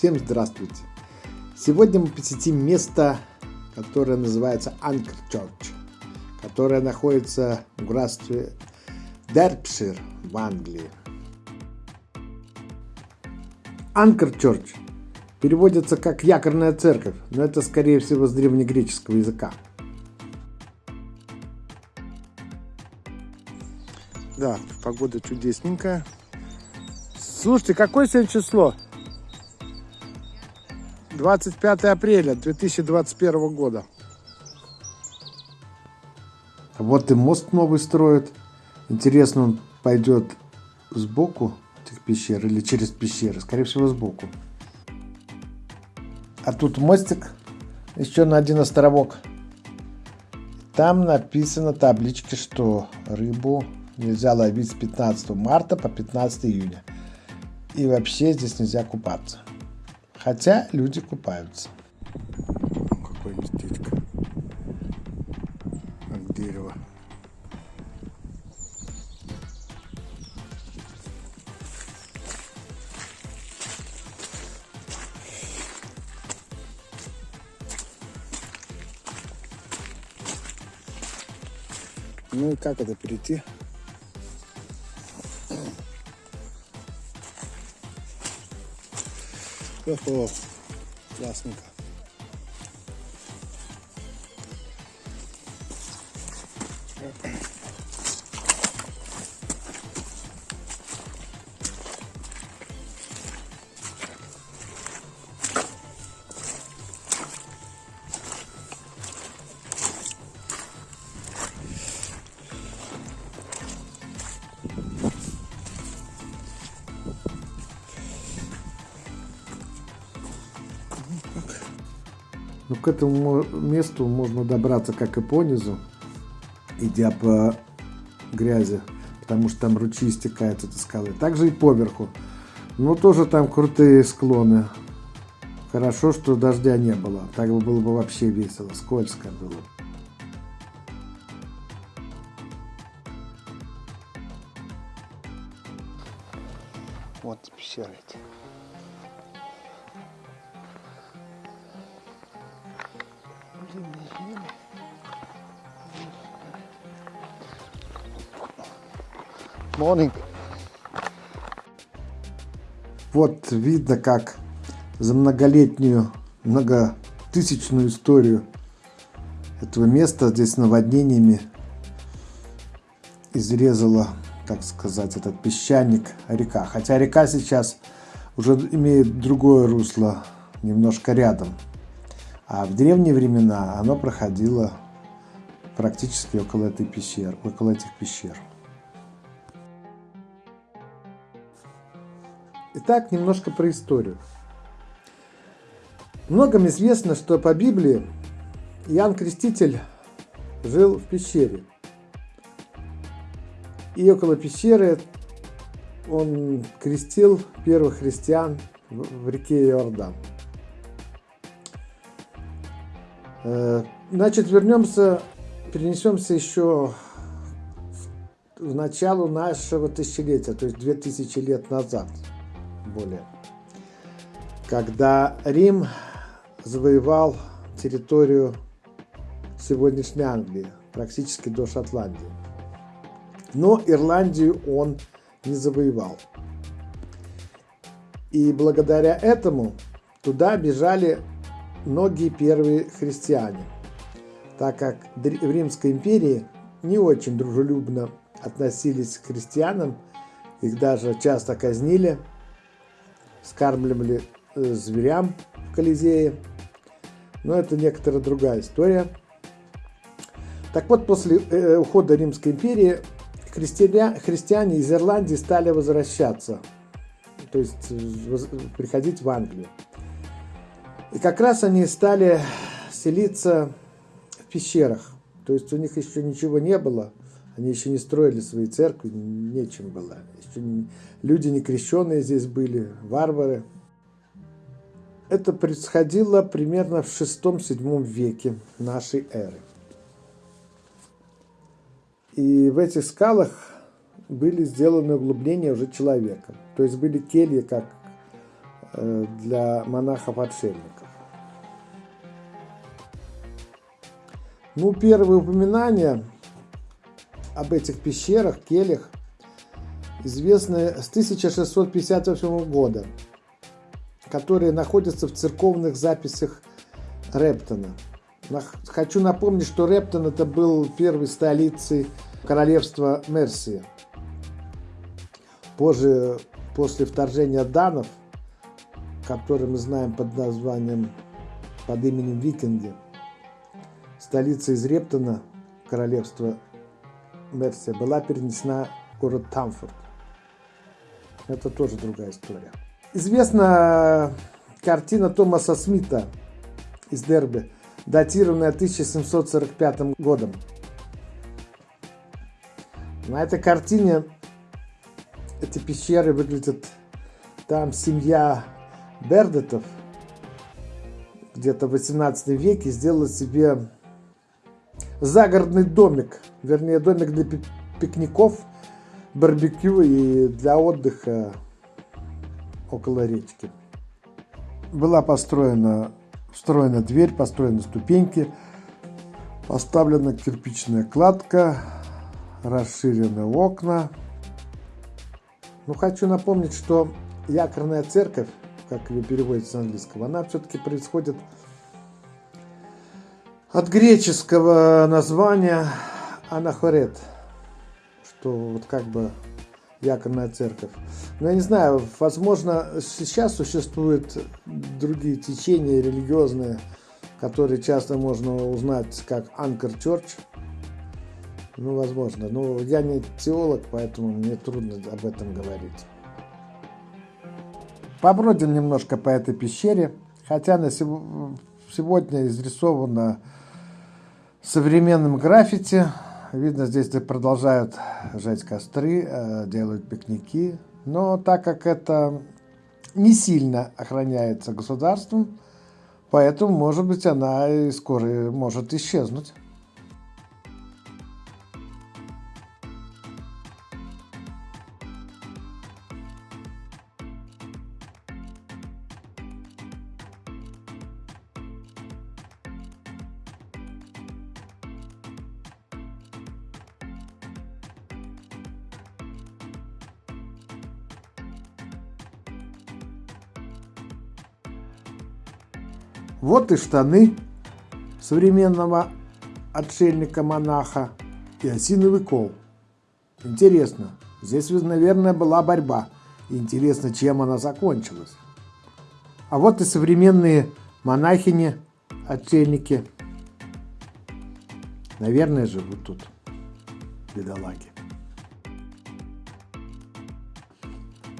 Всем здравствуйте! Сегодня мы посетим место, которое называется Анкер Church, которое находится в графстве Дерпшир в Англии. Анкер Church переводится как якорная церковь, но это скорее всего с древнегреческого языка. Да, погода чудесненькая. Слушайте, какое сегодня число? 25 апреля 2021 года. Вот и мост новый строят. Интересно, он пойдет сбоку этих пещер или через пещеры? Скорее всего, сбоку. А тут мостик еще на один островок. Там написано таблички, что рыбу нельзя ловить с 15 марта по 15 июня. И вообще здесь нельзя купаться. Хотя люди купаются. Какое местечко. Как дерево. Ну и как это перейти? 그래서 왔습니다 Yeah. Но ну, к этому месту можно добраться как и по низу, идя по грязи, потому что там ручьи стекают от скалы. Также и поверху. Но тоже там крутые склоны. Хорошо, что дождя не было. Так бы было бы вообще весело. Скользко было. Вот пещеры эти. Morning. Вот видно, как за многолетнюю, многотысячную историю этого места здесь наводнениями изрезала, так сказать, этот песчаник река. Хотя река сейчас уже имеет другое русло, немножко рядом. А в древние времена оно проходило практически около этой пещер, около этих пещер. Итак, немножко про историю. Многим известно, что по Библии Иоанн Креститель жил в пещере. И около пещеры он крестил первых христиан в реке Иордан. Значит, вернемся, перенесемся еще в начало нашего тысячелетия, то есть 2000 лет назад более. Когда Рим завоевал территорию сегодняшней Англии, практически до Шотландии. Но Ирландию он не завоевал. И благодаря этому туда бежали многие первые христиане, так как в Римской империи не очень дружелюбно относились к христианам, их даже часто казнили, скармливали э, зверям в Колизее, но это некоторая другая история. Так вот, после э, ухода Римской империи христиане, христиане из Ирландии стали возвращаться, то есть э, приходить в Англию. И как раз они стали селиться в пещерах. То есть у них еще ничего не было, они еще не строили свои церкви, нечем было. Еще не, люди не крещенные здесь были, варвары. Это происходило примерно в VI-VII веке нашей эры. И в этих скалах были сделаны углубления уже человеком. То есть были кельи, как э, для монахов-отшельников. Ну, первые упоминания об этих пещерах, келях, известны с 1658 года, которые находятся в церковных записях Рептона. Хочу напомнить, что Рептон это был первой столицей королевства Мерсия. Позже, после вторжения данов, который мы знаем под названием, под именем Викинги, столица из Рептона, королевства Мерсия, была перенесена в город Тамфорд. Это тоже другая история. Известна картина Томаса Смита из Дерби, датированная 1745 годом. На этой картине эти пещеры выглядят, там семья Бердетов где-то в 18 веке сделала себе загородный домик, вернее домик для пикников, барбекю и для отдыха около речки. Была построена, встроена дверь, построены ступеньки, поставлена кирпичная кладка, расширены окна, но хочу напомнить, что якорная церковь, как ее переводится с английского, она все-таки происходит от греческого названия анахорет, что вот как бы якорная церковь. Но я не знаю, возможно, сейчас существуют другие течения религиозные, которые часто можно узнать как Анкер Church, ну, возможно. Но я не теолог, поэтому мне трудно об этом говорить. Побродим немножко по этой пещере, хотя на сегодня изрисовано современным граффити. Видно, здесь продолжают жать костры, э, делают пикники. Но так как это не сильно охраняется государством, поэтому, может быть, она и скоро может исчезнуть. Вот и штаны современного отшельника-монаха и осиновый кол. Интересно, здесь, наверное, была борьба. Интересно, чем она закончилась. А вот и современные монахини, отшельники. Наверное, живут тут бедолаги.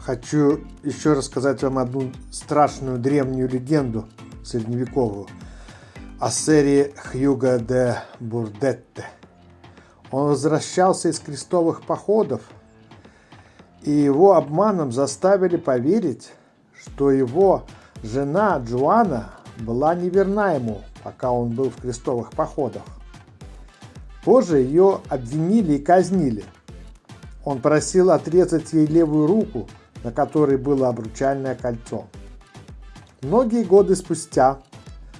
Хочу еще рассказать вам одну страшную древнюю легенду – средневековую, о сэре Хьюга де Бурдетте. Он возвращался из крестовых походов, и его обманом заставили поверить, что его жена Джоанна была неверна ему, пока он был в крестовых походах. Позже ее обвинили и казнили. Он просил отрезать ей левую руку, на которой было обручальное кольцо. Многие годы спустя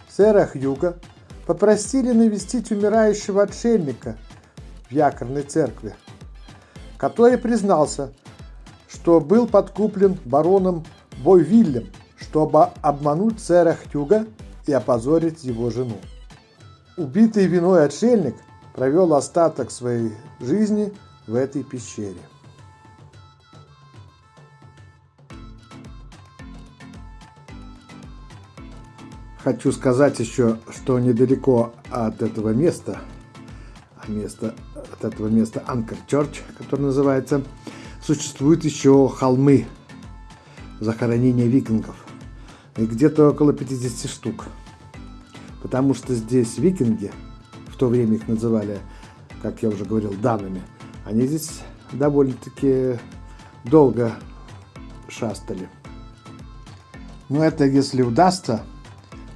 сэра Хьюга попросили навестить умирающего отшельника в якорной церкви, который признался, что был подкуплен бароном Бойвиллем, чтобы обмануть сэра Хьюга и опозорить его жену. Убитый виной отшельник провел остаток своей жизни в этой пещере. Хочу сказать еще, что недалеко от этого места, а место, от этого места Анкер Чорч, который называется, существуют еще холмы захоронения викингов. И где-то около 50 штук. Потому что здесь викинги, в то время их называли, как я уже говорил, данными, они здесь довольно-таки долго шастали. Но это если удастся,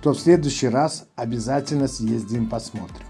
то в следующий раз обязательно съездим посмотрим.